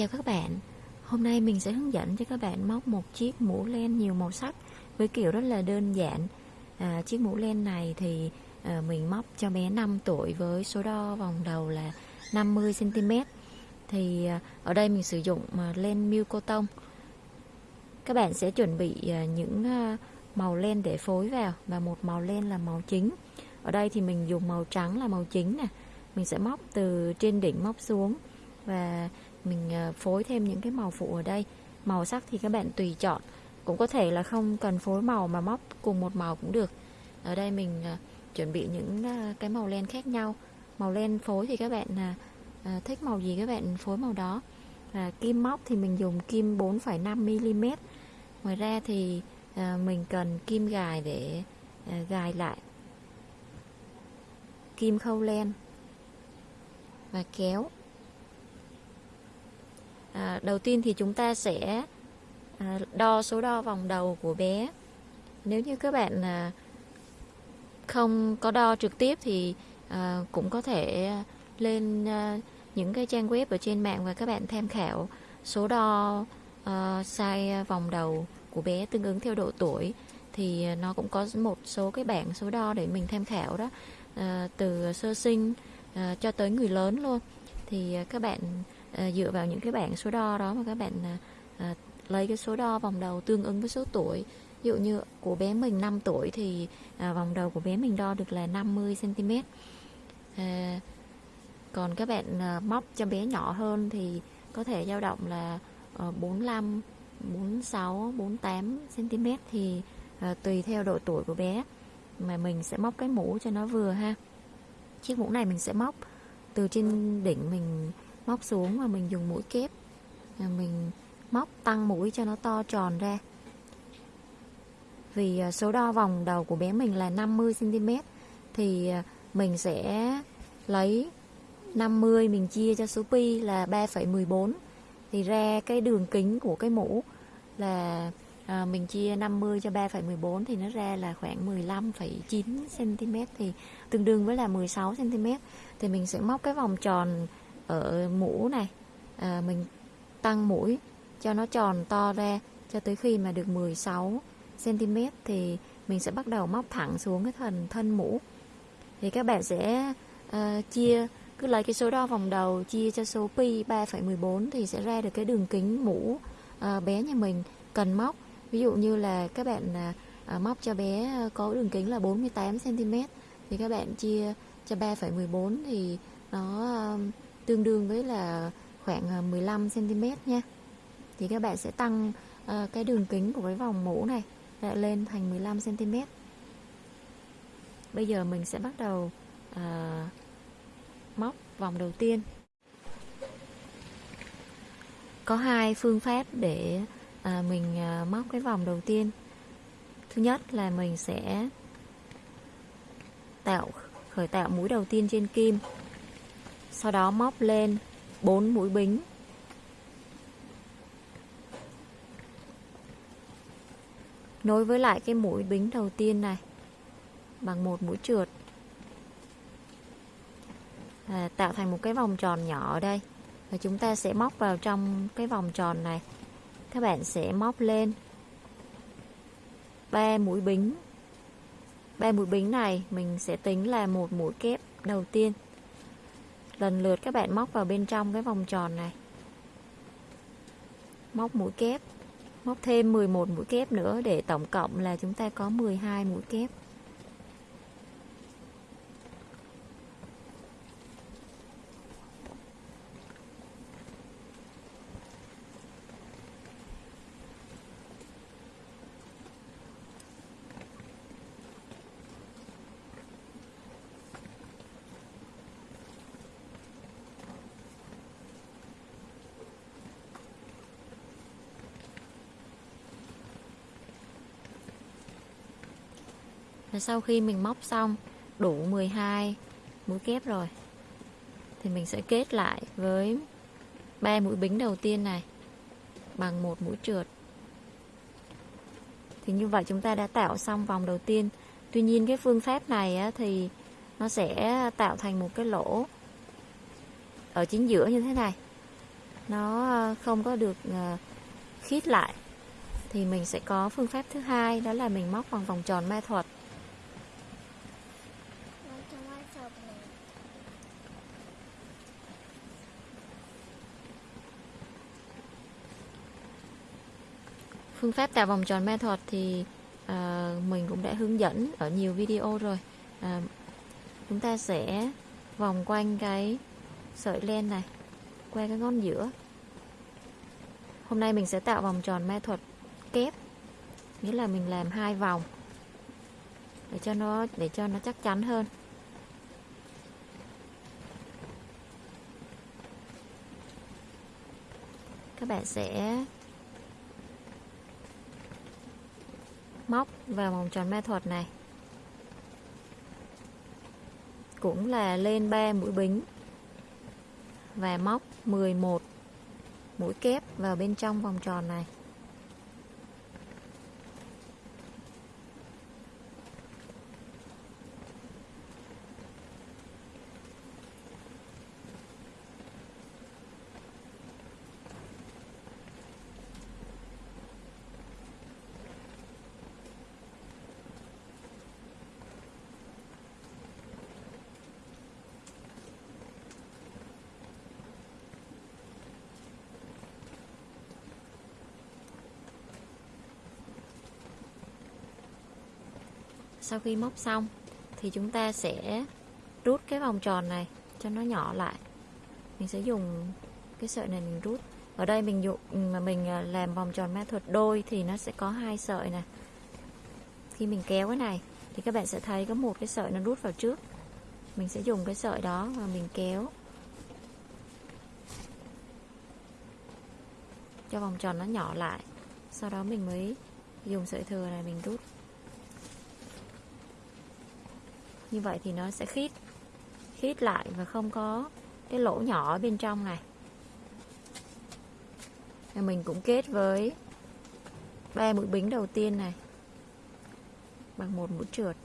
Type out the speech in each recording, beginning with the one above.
Chào các bạn. Hôm nay mình sẽ hướng dẫn cho các bạn móc một chiếc mũ len nhiều màu sắc với kiểu rất là đơn giản. À, Chiếc mũ len này thì à, mình móc cho bé 5 tuổi với số đo vòng đầu là 50cm Thì à, ở đây mình sử dụng à, len miêu cô tông. Các bạn sẽ chuẩn bị à, những à, màu len để phối vào và một màu len là màu chính. Ở đây thì mình dùng màu trắng là màu chính nè. Mình sẽ móc từ trên đỉnh móc xuống và mình ờ, phối thêm những cái màu phụ ở đây. Màu sắc thì các bạn tùy chọn. Cũng có thể là không cần phối màu mà móc cùng một màu cũng được. Ở đây mình ờ, chuẩn bị những ờ, cái màu len khác nhau. Màu len phối thì các bạn thích màu gì các bạn phối màu đó. Và kim móc thì mình dùng kim 4,5mm ngoài ra thì mình cần kim gài để gài lại kim khâu len và kéo à, đầu tiên thì chúng ta sẽ à, đo số đo vòng đầu của bé. Nếu như các bạn à, không có đo trực tiếp thì à, cũng có thể lên à, những cái trang web ở trên mạng và các bạn tham khảo số đo à, size vòng đầu của bé tương ứng theo độ tuổi. Thì à, nó cũng có một số cái bảng số đo để mình tham khảo đó. À, từ sơ sinh à, cho tới người lớn luôn. Thì à, các bạn à, dựa vào những cái bảng số đo đó mà các bạn à, à, lấy cái số đo vòng đầu tương ứng với số tuổi. Ví dụ như của bé mình 5 tuổi thì à, vòng đầu của bé mình đo được là 50 cm à, còn các bạn à, móc cho bé nhỏ hơn thì có thể dao động là à, 45 46 48 cm thì à, tùy theo độ tuổi của bé mà mình sẽ móc cái mũ cho nó vừa ha. Chiếc mũ này mình sẽ móc từ trên đỉnh mình móc xuống và mình dùng mũi kép. Mình móc tăng mũi cho nó to tròn ra. Vì à, số đo vòng đầu của bé mình là 50cm thì à, mình sẽ lấy 50 mình chia cho số pi là 3,14 thì ra cái đường kính của cái mũ là à, mình chia 50 cho 3,14 thì nó ra là khoảng 15,9 cm thì tương đương với là 16 cm thì mình sẽ móc cái vòng tròn ở mũ này. À, mình tăng mũi cho nó tròn to ra cho tới khi mà được 16 cm thì mình sẽ bắt đầu móc thẳng xuống cái thần thân mũ. Thì các bạn sẽ uh, chia cứ lấy cái số đo vòng đầu chia cho số pi 3,14 thì sẽ ra được cái đường kính mũ uh, bé nhà mình cần móc. Ví dụ như là các bạn uh, móc cho bé có đường kính là 48 cm thì các bạn chia cho 3,14 thì nó uh, tương đương với là khoảng à, 15 cm nha. Thì các bạn sẽ tăng uh, cái đường kính của cái vòng mũ này lại lên thành 15 cm bây giờ mình sẽ bắt đầu uh, móc vòng đầu tiên. Có hai phương pháp để uh, mình uh, móc cái vòng đầu tiên. Thứ nhất là mình sẽ tạo khởi tạo mũi đầu tiên trên kim sau đó móc lên 4 mũi bính. Nối với lại cái mũi bính đầu tiên này bằng một mũi trượt. À, tạo thành một cái vòng tròn nhỏ ở đây. Và chúng ta sẽ móc vào trong cái vòng tròn này. Các bạn sẽ móc lên ba mũi bính. Ba mũi bính này mình sẽ tính là một mũi kép đầu tiên lần lượt các bạn móc vào bên trong cái vòng tròn này. Móc mũi kép, móc thêm 11 mũi kép nữa để tổng cộng là chúng ta có 12 mũi kép. Và sau khi mình móc xong đủ 12 mũi kép rồi thì mình sẽ kết lại với ba mũi bính đầu tiên này bằng một mũi trượt. Thì như vậy chúng ta đã tạo xong vòng đầu tiên. Tuy nhiên cái phương pháp này á, thì nó sẽ tạo thành một cái lỗ ở chính giữa như thế này. nó ờ, không có được ờ, khít lại thì mình sẽ có phương pháp thứ hai đó là mình móc bằng vòng tròn ma thuật Nó trong ai sọc này phương pháp tạo vòng tròn ma thuật thì à, mình cũng đã hướng dẫn ở nhiều video rồi. À, chúng ta sẽ vòng quanh cái sợi len này qua cái ngón giữa. Hôm nay mình sẽ tạo vòng tròn ma thuật kép nghĩa là mình làm hai vòng để cho nó để cho nó chắc chắn hơn. Các bạn sẽ móc vào vòng tròn ma thuật này. Cũng là lên 3 mũi bính và móc 11 mũi kép vào bên trong vòng tròn này. Sau khi móc xong, thì chúng ta sẽ rút cái vòng tròn này cho nó nhỏ lại. Mình sẽ dùng cái sợi này mình rút. Ở đây mình dụng, mà mình à, làm vòng tròn ma thuật đôi thì nó sẽ có hai sợi này. khi mình kéo cái này, thì các bạn sẽ thấy có một cái sợi nó rút vào trước. Mình sẽ dùng cái sợi đó và mình kéo cho vòng tròn nó nhỏ lại. Sau đó mình mới dùng sợi thừa này mình rút. Như vậy thì nó sẽ khít khít lại và không có cái lỗ nhỏ ở bên trong này. Và mình cũng kết với ba mũi bính đầu tiên này bằng một mũi trượt.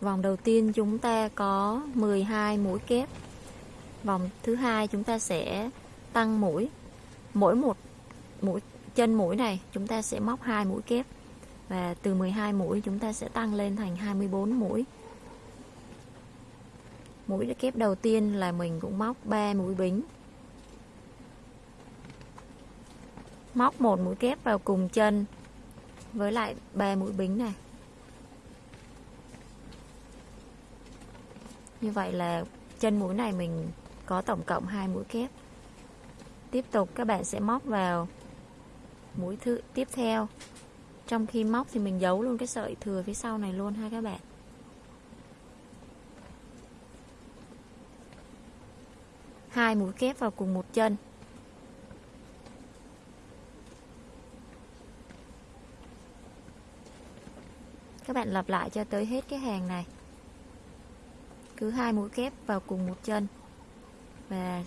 Vòng đầu tiên chúng ta có 12 mũi kép. Vòng thứ hai chúng ta sẽ tăng mũi. Mỗi một mũi chân mũi này, chúng ta sẽ móc hai mũi kép. Và từ 12 mũi, chúng ta sẽ tăng lên thành 24 mũi. Mũi kép đầu tiên là mình cũng móc 3 mũi bính. Móc một mũi kép vào cùng chân với lại 3 mũi bính này. Như vậy là chân mũi này mình có tổng cộng 2 mũi kép. Tiếp tục các bạn sẽ móc vào mũi thứ tiếp theo. Trong khi móc thì mình giấu luôn cái sợi thừa phía sau này luôn ha các bạn. Hai mũi kép vào cùng một chân. Các bạn lặp lại cho tới hết cái hàng này. Cứ hai mũi kép vào cùng một chân. Và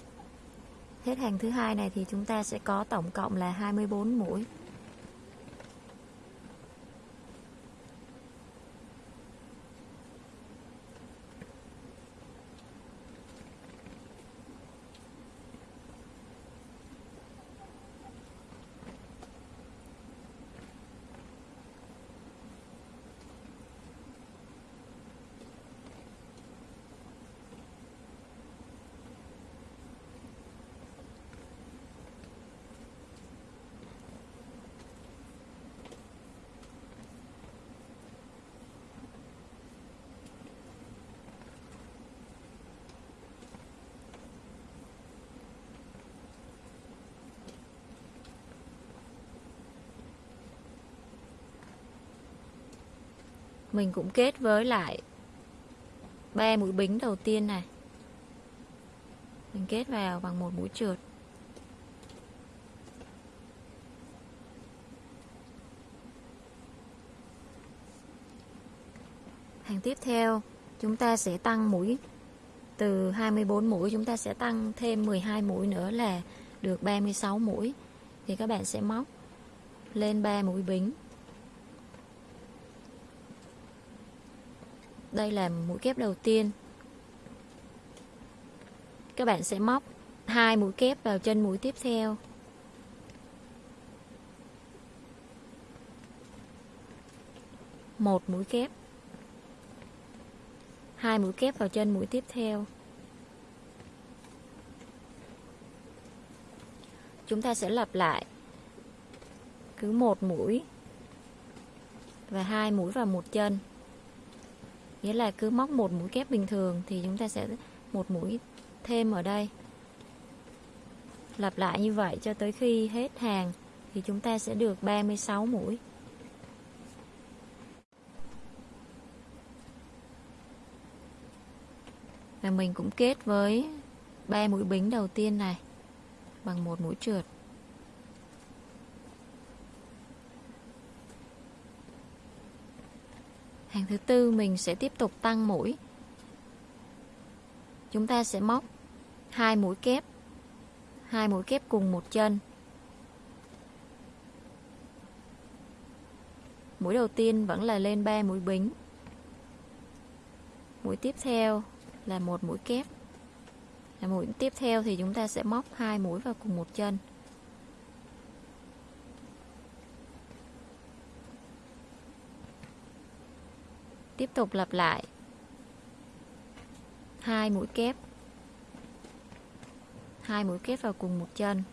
Hết hàng thứ hai này thì chúng ta sẽ có tổng cộng là 24 mũi. Mình cũng kết với lại ba mũi bính đầu tiên này. Mình kết vào bằng một mũi trượt. Hàng tiếp theo, chúng ta sẽ tăng mũi. Từ 24 mũi, chúng ta sẽ tăng thêm 12 mũi nữa là được 36 mũi. Thì các bạn sẽ móc lên 3 mũi bính. Đây là mũi kép đầu tiên. Các bạn sẽ móc hai mũi kép vào chân mũi tiếp theo. Một mũi kép. Hai mũi kép vào chân mũi tiếp theo. Chúng ta sẽ lặp lại cứ một mũi và hai mũi vào một chân nghĩa là cứ móc một mũi kép bình thường thì chúng ta sẽ một mũi thêm ở đây. Lặp lại như vậy cho tới khi hết hàng thì chúng ta sẽ được 36 mũi. Và mình cũng kết với ba mũi bính đầu tiên này bằng một mũi trượt. Hàng thứ tư mình sẽ tiếp tục tăng mũi. Chúng ta sẽ móc hai mũi kép, hai mũi kép cùng một chân. Mũi đầu tiên vẫn là lên 3 mũi bính. Mũi tiếp theo là một mũi kép. Là mũi tiếp theo thì chúng ta sẽ móc hai mũi vào cùng một chân. Tiếp tục lặp lại. Hai mũi kép. Hai mũi kép vào cùng một chân.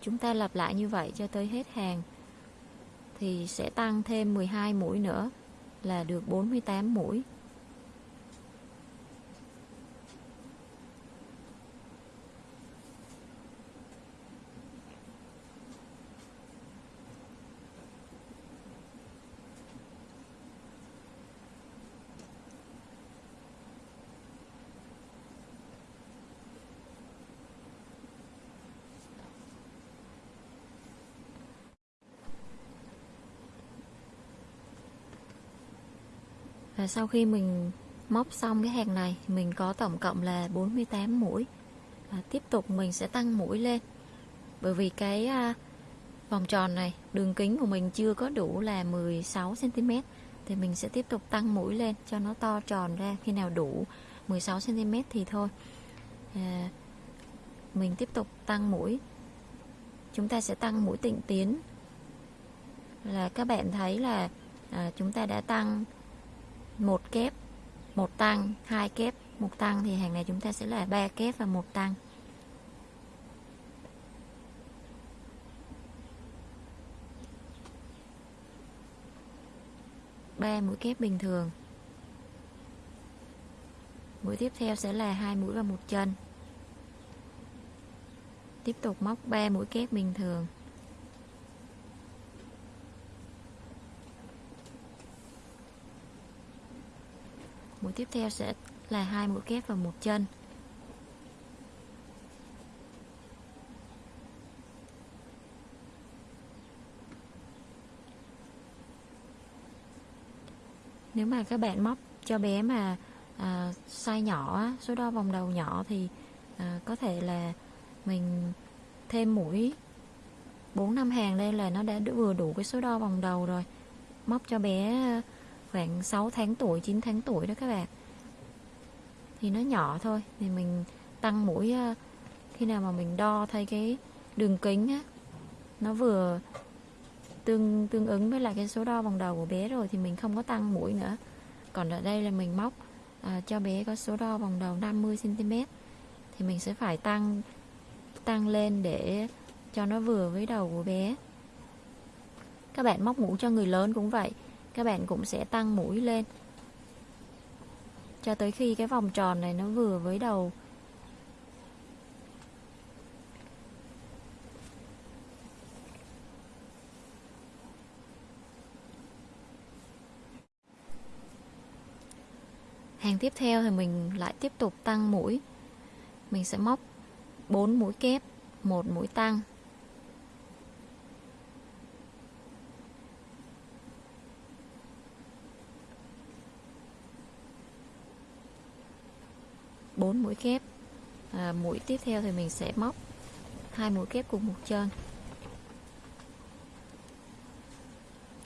Chúng ta lặp lại như vậy cho tới hết hàng, thì sẽ tăng thêm 12 mũi nữa, là được 48 mũi. Và sau khi mình móc xong cái hàng này mình có tổng cộng là 48 mũi. Và tiếp tục mình sẽ tăng mũi lên. Bởi vì cái à, vòng tròn này đường kính của mình chưa có đủ là 16 cm thì mình sẽ tiếp tục tăng mũi lên cho nó to tròn ra. Khi nào đủ 16 cm thì thôi. À, mình tiếp tục tăng mũi. Chúng ta sẽ tăng mũi tịnh tiến. Là các bạn thấy là à, chúng ta đã tăng một kép, một tăng, hai kép, một tăng thì hàng này chúng ta sẽ là ba kép và một tăng. Ba mũi kép bình thường. Mũi tiếp theo sẽ là hai mũi và một chân. Tiếp tục móc 3 mũi kép bình thường. Tiếp theo sẽ là hai mũi kép và một chân. Nếu mà các bạn móc cho bé mà à, size nhỏ số đo vòng đầu nhỏ thì à, có thể là mình thêm mũi 4 năm hàng đây là nó đã vừa đủ cái số đo vòng đầu rồi. Móc cho bé khoảng 6 tháng tuổi 9 tháng tuổi đó các bạn. Thì nó nhỏ thôi thì mình tăng mũi ờ, khi nào mà mình đo thấy cái đường kính á nó vừa tương tương ứng với lại cái số đo vòng đầu của bé rồi thì mình không có tăng mũi nữa. Còn ở đây là mình móc à, cho bé có số đo vòng đầu 50 cm thì mình sẽ phải tăng tăng lên để cho nó vừa với đầu của bé. Các bạn móc mũ cho người lớn cũng vậy các bạn cũng sẽ tăng mũi lên. Cho tới khi cái vòng tròn này nó vừa với đầu. Hàng tiếp theo thì mình lại tiếp tục tăng mũi. Mình sẽ móc 4 mũi kép, một mũi tăng 4 mũi kép. À, mũi tiếp theo thì mình sẽ móc hai mũi kép cùng một chân.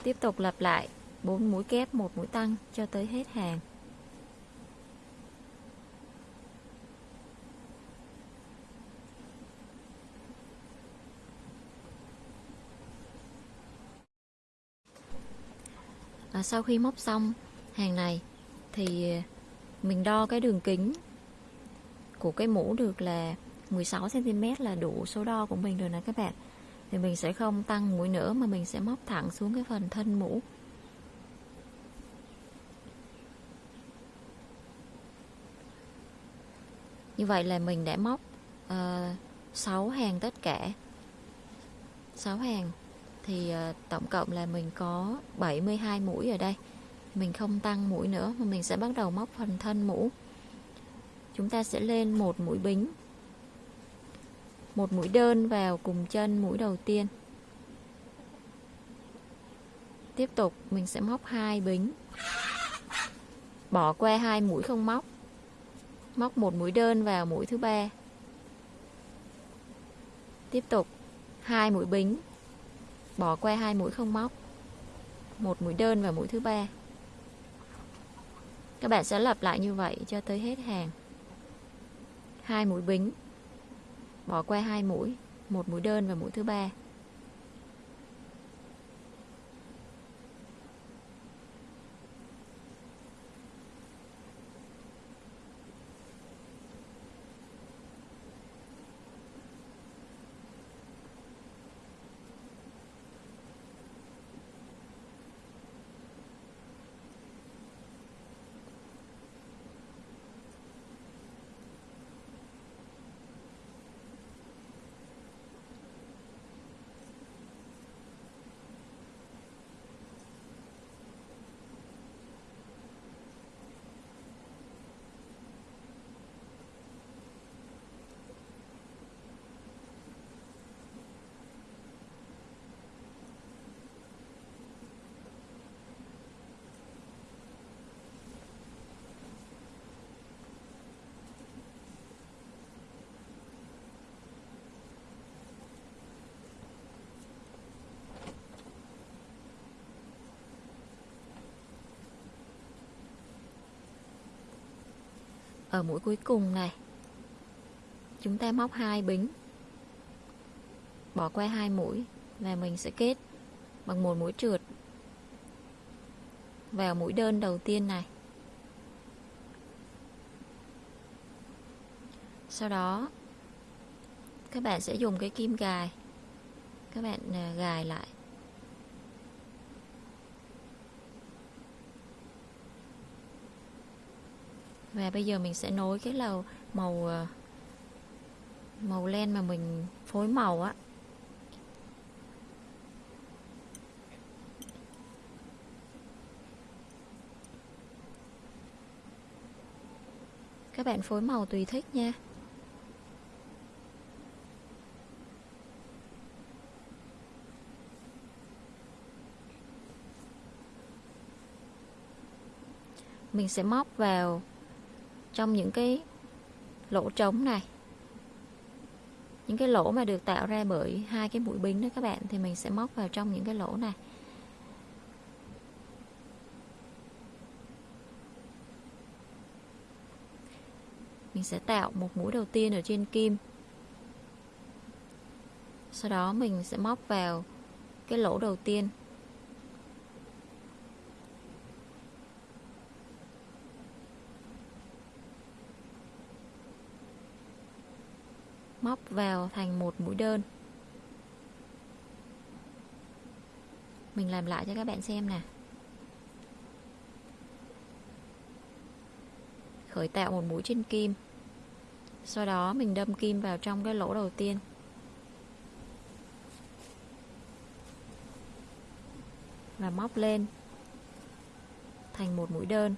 Tiếp tục lặp lại 4 mũi kép một mũi tăng cho tới hết hàng. À, sau khi móc xong hàng này thì mình đo cái đường kính của cái mũ được là 16cm là đủ số đo của mình rồi nè các bạn. Thì mình sẽ không tăng mũi nữa mà mình sẽ móc thẳng xuống cái phần thân mũ. Như vậy là mình đã móc ờ, uh, 6 hàng tất cả. 6 hàng. Thì uh, tổng cộng là mình có 72 mũi ở đây. Mình không tăng mũi nữa mà mình sẽ bắt đầu móc phần thân mũ chúng ta sẽ lên một mũi bính. Một mũi đơn vào cùng chân mũi đầu tiên. Tiếp tục, mình sẽ móc hai bính. Bỏ qua hai mũi không móc. Móc một mũi đơn vào mũi thứ ba. Tiếp tục, hai mũi bính. Bỏ qua hai mũi không móc. Một mũi đơn vào mũi thứ ba. Các bạn sẽ lặp lại như vậy cho tới hết hàng hai mũi bính. Bỏ qua hai mũi một mũi đơn và mũi thứ ba. Ở mũi cuối cùng này. Chúng ta móc hai bính. Bỏ qua hai mũi và mình sẽ kết bằng một mũi trượt vào mũi đơn đầu tiên này. Sau đó, các bạn sẽ dùng cái kim gài. Các bạn à, gài lại. Và bây giờ mình sẽ nối cái lầu màu ờ, màu len mà mình phối màu á. Các bạn phối màu tùy thích nha. Mình sẽ móc vào trong những cái lỗ trống này. Những cái lỗ mà được tạo ra bởi hai cái mũi bính đó các bạn, thì mình sẽ móc vào trong những cái lỗ này. Mình sẽ tạo một mũi đầu tiên ở trên kim. Sau đó mình sẽ móc vào cái lỗ đầu tiên. Móc vào thành một mũi đơn. Mình làm lại cho các bạn xem nè. Khởi tạo một mũi trên kim. Sau đó mình đâm kim vào trong cái lỗ đầu tiên. Và móc lên thành một mũi đơn.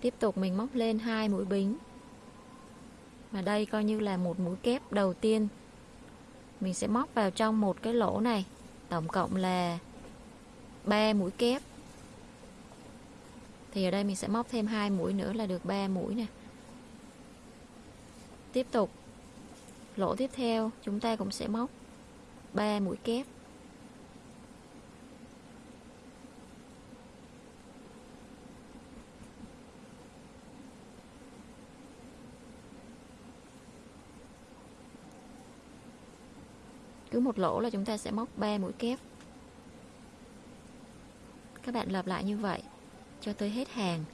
Tiếp tục mình móc lên hai mũi bính. Và đây coi như là một mũi kép đầu tiên. Mình sẽ móc vào trong một cái lỗ này. Tổng cộng là 3 mũi kép. Thì ở đây mình sẽ móc thêm hai mũi nữa là được 3 mũi nè. Tiếp tục. Lỗ tiếp theo, chúng ta cũng sẽ móc 3 mũi kép. Cứ một lỗ là chúng ta sẽ móc 3 mũi kép. Các bạn lặp lại như vậy, cho tới hết hàng.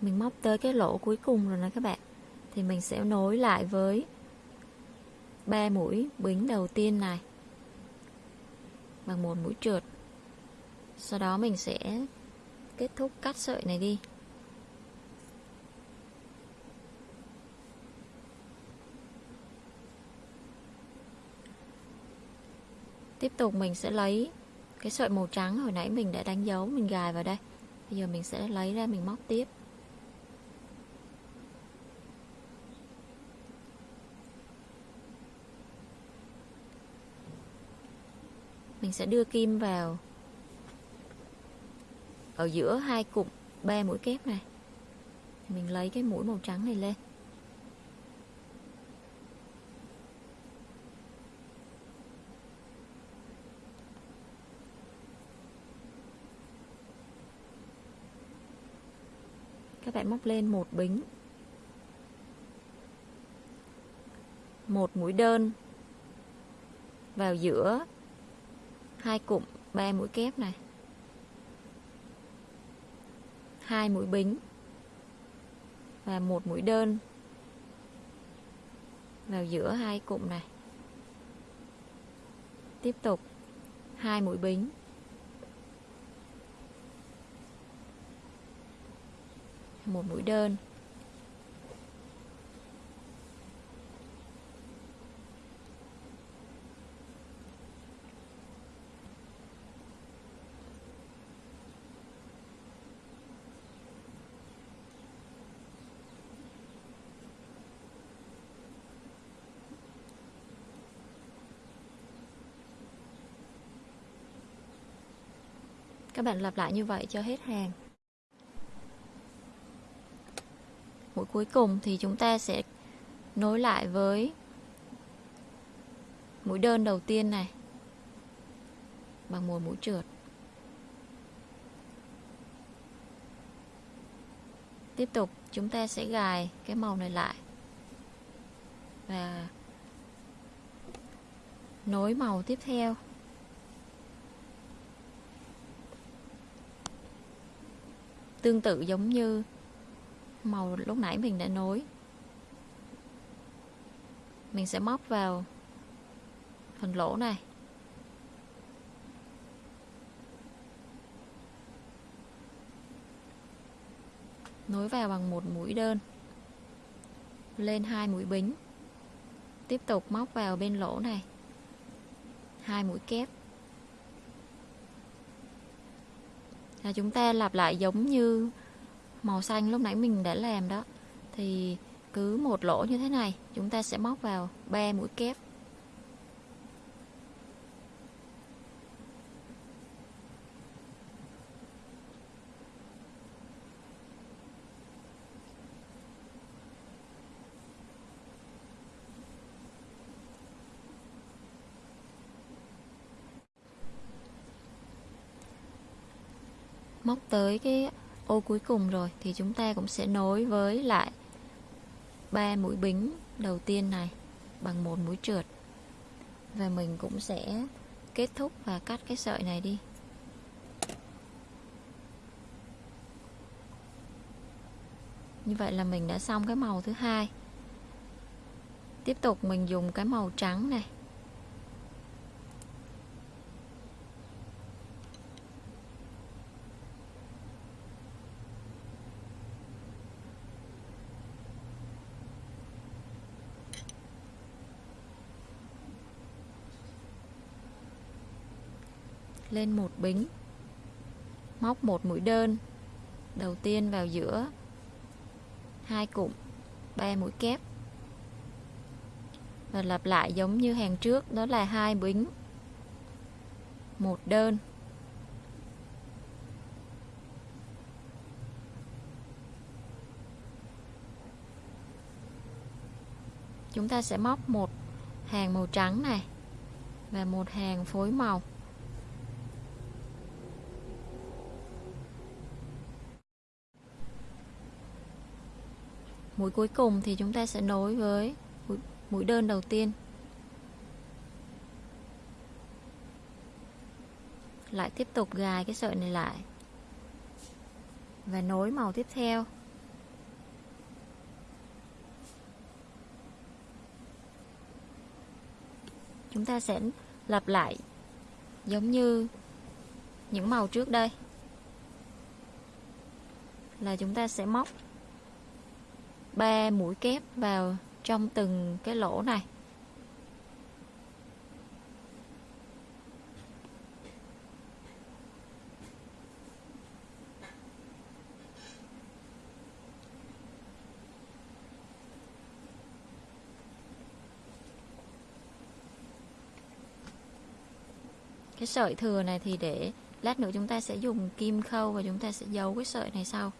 Mình móc tới cái lỗ cuối cùng rồi nè các bạn. Thì mình sẽ nối lại với ba mũi bính đầu tiên này, bằng một mũi trượt. Sau đó mình sẽ kết thúc cắt sợi này đi. Tiếp tục mình sẽ lấy cái sợi màu trắng hồi nãy mình đã đánh dấu, mình gài vào đây. Bây giờ mình sẽ lấy ra mình móc tiếp. Mình sẽ đưa kim vào ở giữa hai cụm ba mũi kép này. Mình lấy cái mũi màu trắng này lên. Lại móc lên một bính. Một mũi đơn. Vào giữa, hai cụm, ba mũi kép này. Hai mũi bính. Và một mũi đơn. Vào giữa hai cụm này. Tiếp tục, hai mũi bính. Một mũi đơn. Các bạn lặp lại như vậy cho hết hàng mũi cuối cùng thì chúng ta sẽ nối lại với mũi đơn đầu tiên này bằng một mũi trượt. Tiếp tục, chúng ta sẽ gài cái màu này lại và nối màu tiếp theo. Tương tự giống như màu lúc nãy mình đã nối. Mình sẽ móc vào phần lỗ này. Nối vào bằng một mũi đơn. Lên hai mũi bính. Tiếp tục móc vào bên lỗ này. Hai mũi kép. Là chúng ta lặp lại giống như màu xanh lúc nãy mình đã làm đó. Thì cứ một lỗ như thế này, chúng ta sẽ móc vào 3 mũi kép. Móc tới cái ô, cuối cùng rồi, thì chúng ta cũng sẽ nối với lại ba mũi bính đầu tiên này bằng một mũi trượt. Và mình cũng sẽ kết thúc và cắt cái sợi này đi. Như vậy là mình đã xong cái màu thứ hai. Tiếp tục mình dùng cái màu trắng này. Lên một bính. Móc một mũi đơn, đầu tiên vào giữa. Hai cụm, ba mũi kép. Và lặp lại giống như hàng trước, đó là hai bính. Một đơn. Chúng ta sẽ móc một hàng màu trắng này và một hàng phối màu. Mũi cuối cùng thì chúng ta sẽ nối với mũi, đơn đầu tiên. Lại tiếp tục gài cái sợi này lại. Và nối màu tiếp theo. Chúng ta sẽ lặp lại giống như những màu trước đây. Là chúng ta sẽ móc 3 mũi kép vào trong từng cái lỗ này. Cái sợi thừa này thì để lát nữa chúng ta sẽ dùng kim khâu và chúng ta sẽ giấu cái sợi này sau.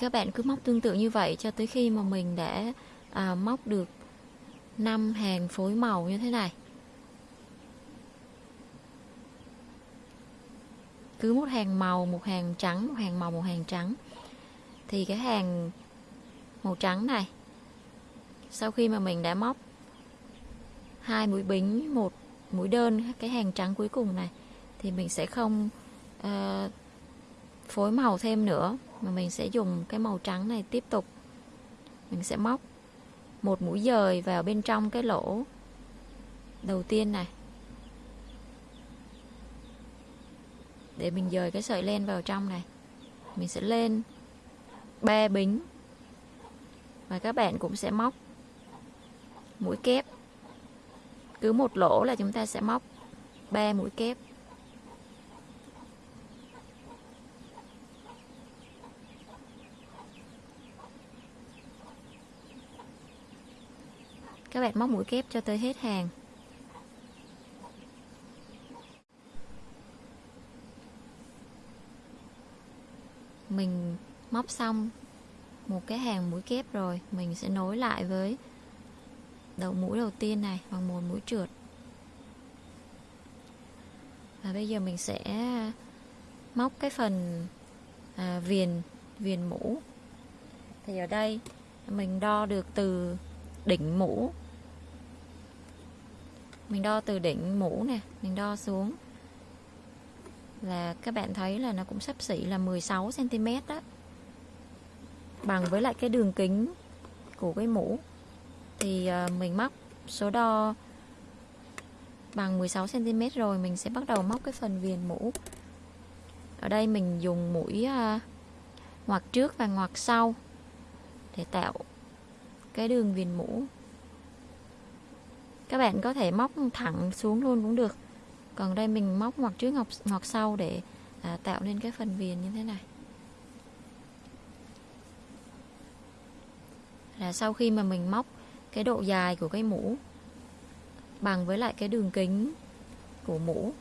Các bạn cứ móc tương tự như vậy cho tới khi mà mình đã à, móc được 5 hàng phối màu như thế này. Cứ một hàng màu một hàng trắng một hàng màu một hàng trắng. Thì cái hàng màu trắng này sau khi mà mình đã móc hai mũi bính một mũi đơn cái hàng trắng cuối cùng này thì mình sẽ không uh, phối màu thêm nữa mà mình sẽ dùng cái màu trắng này tiếp tục. Mình sẽ móc một mũi dời vào bên trong cái lỗ đầu tiên này. Để mình dời cái sợi len vào trong này. Mình sẽ lên ba bính. Và các bạn cũng sẽ móc mũi kép. Cứ một lỗ là chúng ta sẽ móc ba mũi kép. Các bạn móc mũi kép cho tới hết hàng. Mình móc xong một cái hàng mũi kép rồi mình sẽ nối lại với đầu mũi đầu tiên này bằng một mũi trượt. Và bây giờ mình sẽ móc cái phần à, viền viền mũ. Thì ở đây mình đo được từ đỉnh mũ mình đo từ đỉnh mũ nè, mình đo xuống. Là các bạn thấy là nó cũng sắp xỉ là 16 cm đó. Bằng với lại cái đường kính của cái mũ, thì ờ, mình móc số đo bằng 16 cm rồi mình sẽ bắt đầu móc cái phần viền mũ. Ở đây mình dùng mũi ờ, ngoặt trước và ngoặt sau để tạo cái đường viền mũ các bạn có thể móc thẳng xuống luôn cũng được. Còn đây mình móc ngoặc trước ngọc ngoặt sau để à, tạo nên cái phần viền như thế này. Là sau khi mà mình móc cái độ dài của cái mũ bằng với lại cái đường kính của mũ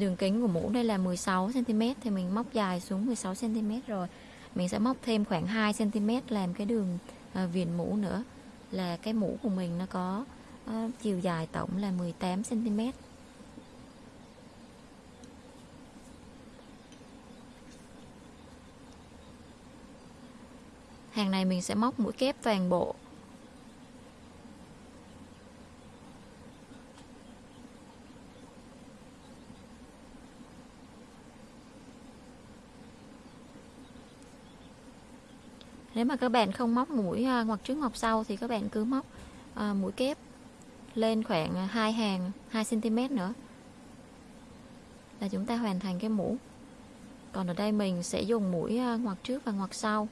đường kính của mũ đây là 16 cm thì mình móc dài xuống 16 cm rồi. Mình sẽ móc thêm khoảng 2 cm làm cái đường à, viền mũ nữa. Là cái mũ của mình nó có à, chiều dài tổng là 18 cm hàng này mình sẽ móc mũi kép toàn bộ. Nếu mà các bạn không móc mũi ờ, à, ngoặt trước ngoặt sau thì các bạn cứ móc à, mũi kép lên khoảng à, hai hàng 2 cm nữa. Là chúng ta hoàn thành cái mũ. Còn ở đây mình sẽ dùng mũi à, ngoặt trước và ngoặt sau.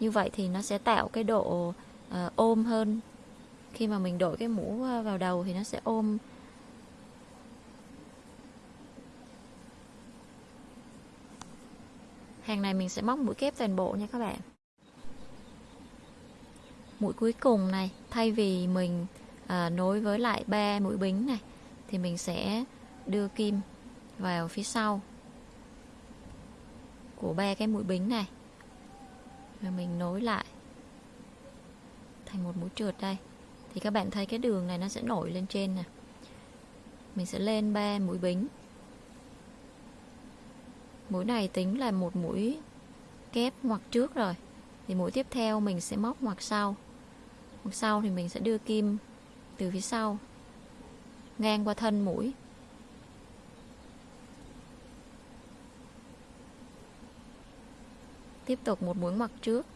Như vậy thì nó sẽ tạo cái độ uh, ôm hơn. Khi mà mình đổi cái mũ vào đầu thì nó sẽ ôm. Hàng này mình sẽ móc mũi kép toàn bộ nha các bạn mũi cuối cùng này thay vì mình à, nối với lại ba mũi bính này thì mình sẽ đưa kim vào phía sau của ba cái mũi bính này. Và mình nối lại thành một mũi trượt đây. Thì các bạn thấy cái đường này nó sẽ nổi lên trên nè. Mình sẽ lên ba mũi bính. Mũi này tính là một mũi kép ngoặc trước rồi. Thì mũi tiếp theo mình sẽ móc ngoặc sau sau thì mình sẽ đưa kim từ phía sau, ngang qua thân mũi. Tiếp tục một mũi ngoặt trước.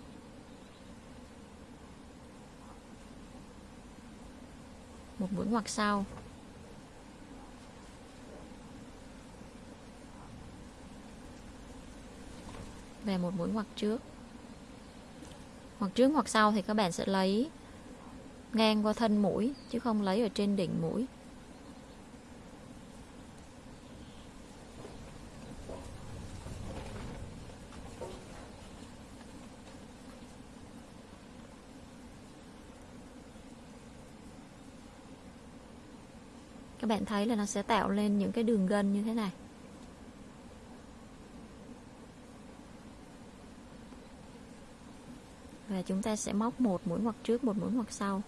Một mũi ngoặt sau. Về một mũi ngoặt trước. Ngoặt trước hoặc sau thì các bạn sẽ lấy ngang qua thân mũi, chứ không lấy ở trên đỉnh mũi. Các bạn thấy là nó sẽ tạo lên những cái đường gân như thế này. Và chúng ta sẽ móc một mũi ngoặt trước, một mũi ngoặt sau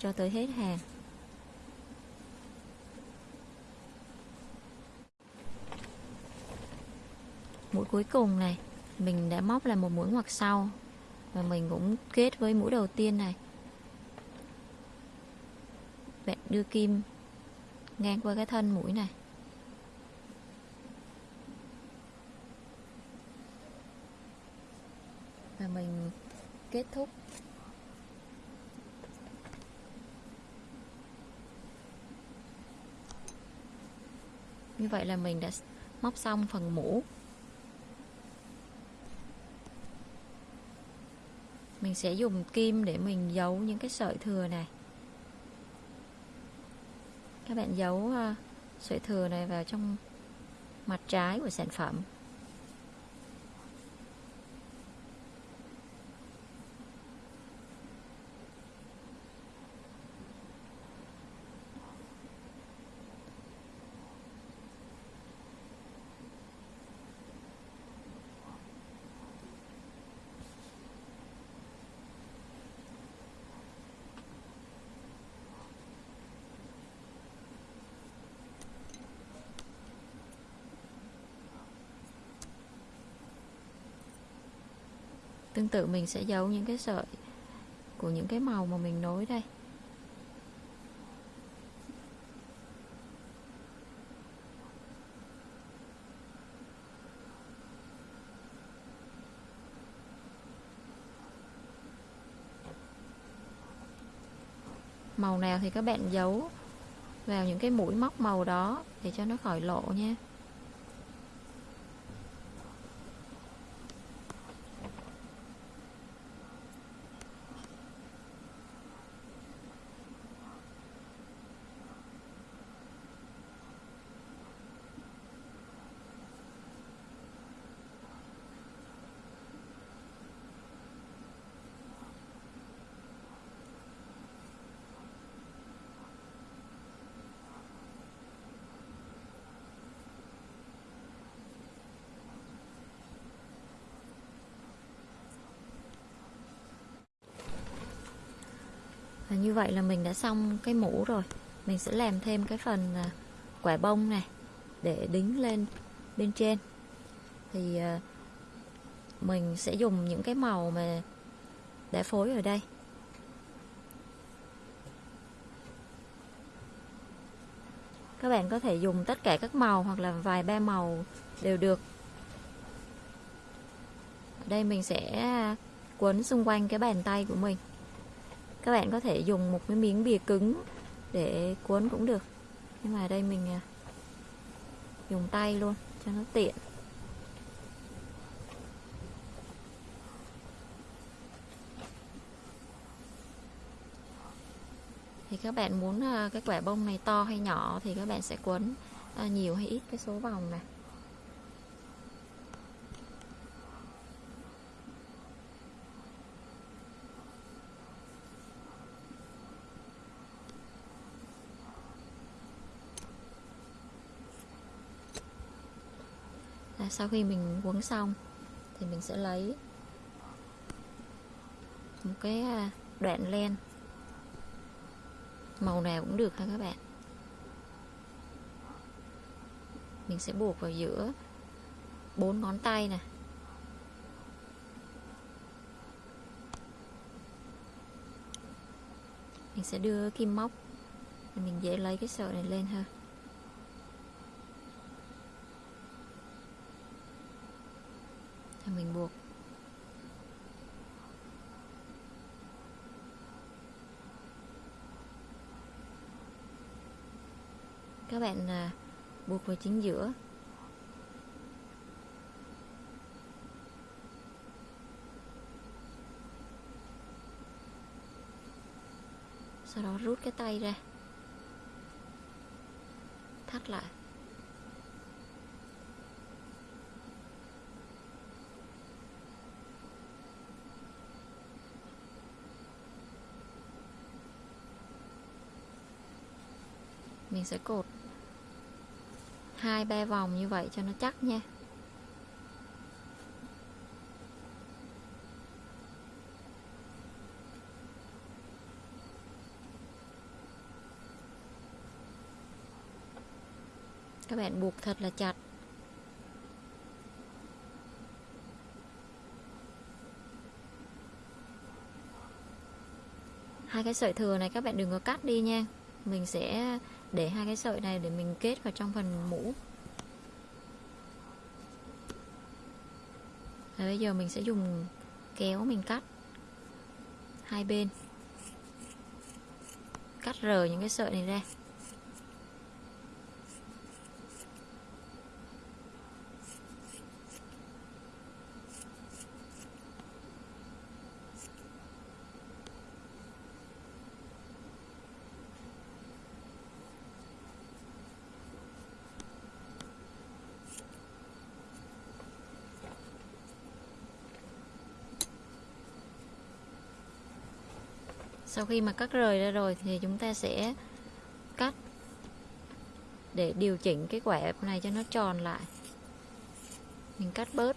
cho tới hết hàng. Mũi cuối cùng này, mình đã móc là một mũi ngoặt sau và mình cũng kết với mũi đầu tiên này. Bạn đưa kim ngang qua cái thân mũi này. Và mình kết thúc. Như vậy là mình đã móc xong phần mũ. Mình sẽ dùng kim để mình giấu những cái sợi thừa này. Các bạn giấu ờ, sợi thừa này vào trong mặt trái của sản phẩm. Tương tự mình sẽ giấu những cái sợi của những cái màu mà mình nối đây. Màu nào thì các bạn giấu vào những cái mũi móc màu đó để cho nó khỏi lộ nha. Và như vậy là mình đã xong cái mũ rồi. Mình sẽ làm thêm cái phần à, quả bông này để đính lên bên trên. Thì à, mình sẽ dùng những cái màu mà đã phối ở đây. Các bạn có thể dùng tất cả các màu hoặc là vài ba màu đều được. Ở đây mình sẽ à, quấn xung quanh cái bàn tay của mình các bạn có thể dùng một cái miếng bìa cứng để cuốn cũng được. Nhưng mà đây mình à, dùng tay luôn, cho nó tiện. Thì các bạn muốn à, cái quả bông này to hay nhỏ thì các bạn sẽ cuốn à, nhiều hay ít cái số vòng này. Sau khi mình quấn xong, thì mình sẽ lấy một cái à, đoạn len. Màu nào cũng được ha các bạn? Mình sẽ buộc vào giữa bốn ngón tay nè. Mình sẽ đưa kim móc để mình dễ lấy cái sợi này lên ha. Rồi mình buộc. Các bạn à, buộc vào chính giữa. Sau đó rút cái tay ra. Thắt lại. Mình sẽ cột hai, ba vòng như vậy cho nó chắc nha. Các bạn buộc thật là chặt. Hai cái sợi thừa này các bạn đừng có cắt đi nha. Mình sẽ để hai cái sợi này để mình kết vào trong phần mũ. Và bây giờ mình sẽ dùng kéo mình cắt hai bên. Cắt rời những cái sợi này ra. Sau khi mà cắt rời ra rồi thì chúng ta sẽ cắt để điều chỉnh cái quả này cho nó tròn lại. Mình cắt bớt.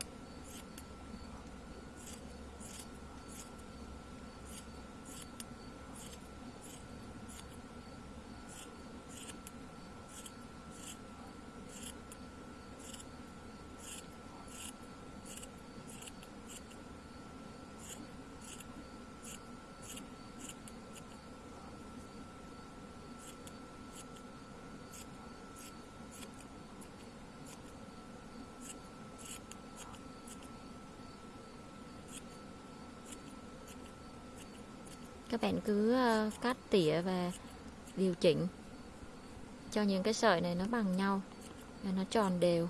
Các bạn cứ ờ, cắt tỉa và điều chỉnh cho những cái sợi này nó bằng nhau và nó tròn đều.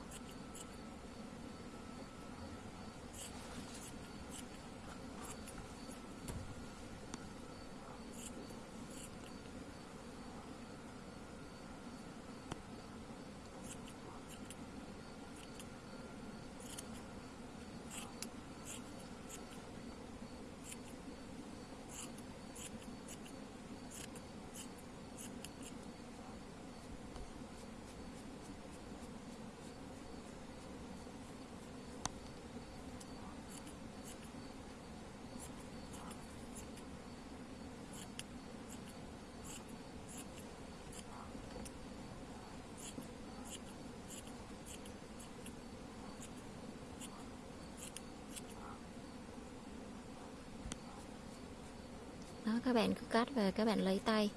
các bạn cứ cắt và các bạn lấy tay.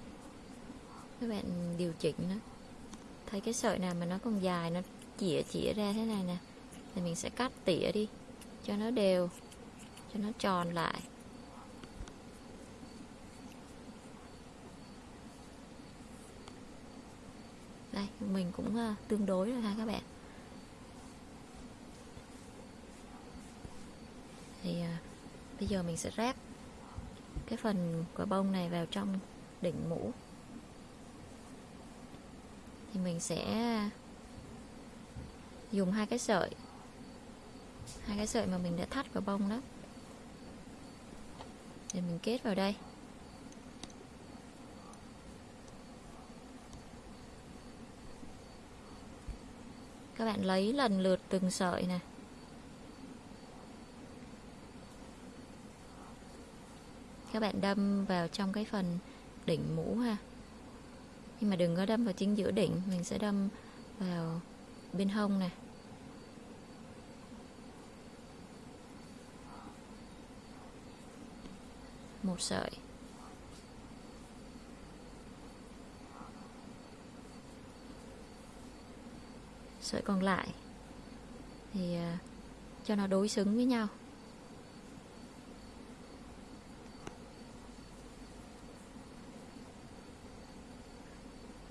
Các bạn điều chỉnh nó. Thấy cái sợi nào mà nó còn dài, nó chĩa chĩa ra thế này nè, thì mình sẽ cắt tỉa đi, cho nó đều, cho nó tròn lại. Đây, mình cũng ờ, tương đối rồi ha các bạn. Thì ờ, bây giờ mình sẽ ráp cái phần quả bông này vào trong đỉnh mũ. Thì mình sẽ dùng hai cái sợi. Hai cái sợi mà mình đã thắt vào bông đó. Để mình kết vào đây. Các bạn lấy lần lượt từng sợi này các bạn đâm vào trong cái phần đỉnh mũ ha. Nhưng mà đừng có đâm vào chính giữa đỉnh, mình sẽ đâm vào bên hông này một sợi. Sợi còn lại. Thì à, cho nó đối xứng với nhau.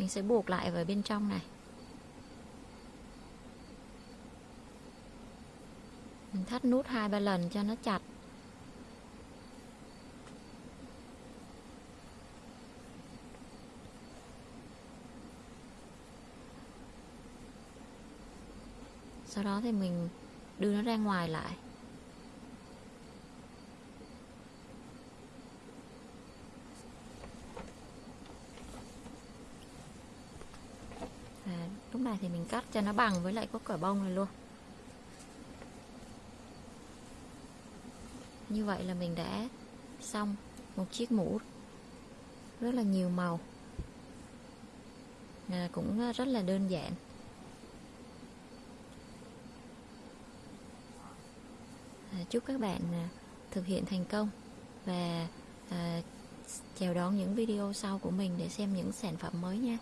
Mình sẽ buộc lại vào bên trong này. Mình thắt nút hai ba lần cho nó chặt. Sau đó thì mình đưa nó ra ngoài lại à, lúc này thì mình cắt cho nó bằng với lại có quả bông này luôn. Như vậy là mình đã xong một chiếc mũ rất là nhiều màu. À, cũng rất là đơn giản. À, chúc các bạn à, thực hiện thành công và à, chào đón những video sau của mình để xem những sản phẩm mới nha.